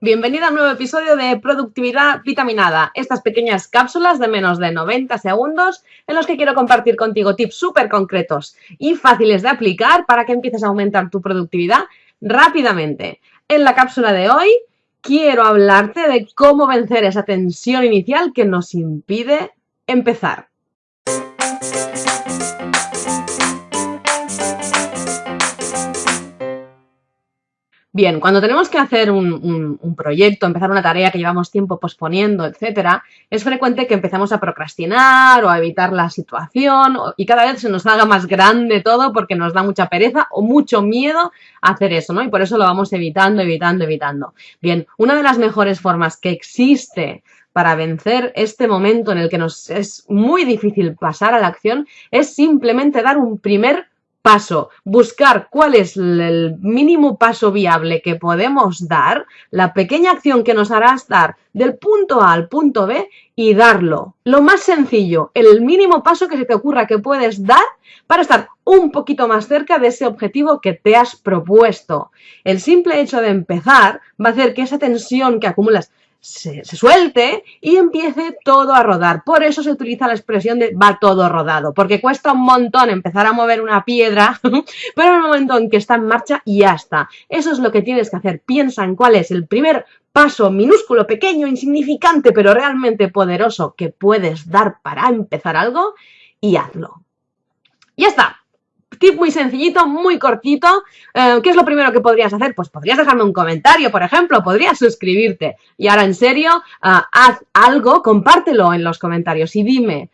Bienvenida a un nuevo episodio de Productividad Vitaminada, estas pequeñas cápsulas de menos de 90 segundos en los que quiero compartir contigo tips súper concretos y fáciles de aplicar para que empieces a aumentar tu productividad rápidamente. En la cápsula de hoy quiero hablarte de cómo vencer esa tensión inicial que nos impide empezar. Bien, cuando tenemos que hacer un, proyecto, empezar una tarea que llevamos tiempo posponiendo, etcétera, es frecuente que empecemos a procrastinar o a evitar la situación y cada vez se nos haga más grande todo porque nos da mucha pereza o mucho miedo hacer eso, ¿no? Y por eso lo vamos evitando, evitando, evitando. Bien, una de las mejores formas que existe para vencer este momento en el que nos es muy difícil pasar a la acción es simplemente dar un primer paso, buscar cuál es el mínimo paso viable que podemos dar, la pequeña acción que nos hará estar del punto A al punto B y darlo. Lo más sencillo, el mínimo paso que se te ocurra que puedes dar para estar un poquito más cerca de ese objetivo que te has propuesto. El simple hecho de empezar va a hacer que esa tensión que acumulas se, suelte y empiece todo a rodar. Por eso se utiliza la expresión de va todo rodado, porque cuesta un montón empezar a mover una piedra, pero en el momento en que está en marcha, ya está. Eso es lo que tienes que hacer. Piensa en cuál es el primer paso minúsculo, pequeño, insignificante, pero realmente poderoso que puedes dar para empezar algo y hazlo. Ya está tip muy sencillito, muy cortito. Eh, ¿Qué es lo primero que podrías hacer? Pues podrías dejarme un comentario, por ejemplo, podrías suscribirte. Y ahora, en serio, eh, haz algo, compártelo en los comentarios y dime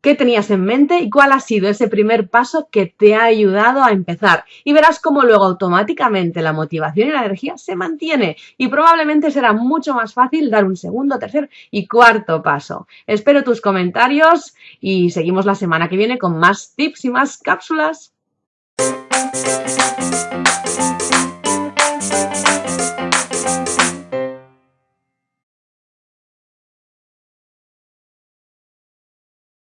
qué tenías en mente y cuál ha sido ese primer paso que te ha ayudado a empezar. Y verás cómo luego automáticamente la motivación y la energía se mantiene y probablemente será mucho más fácil dar un segundo, tercer y cuarto paso. Espero tus comentarios y seguimos la semana que viene con más tips y más cápsulas.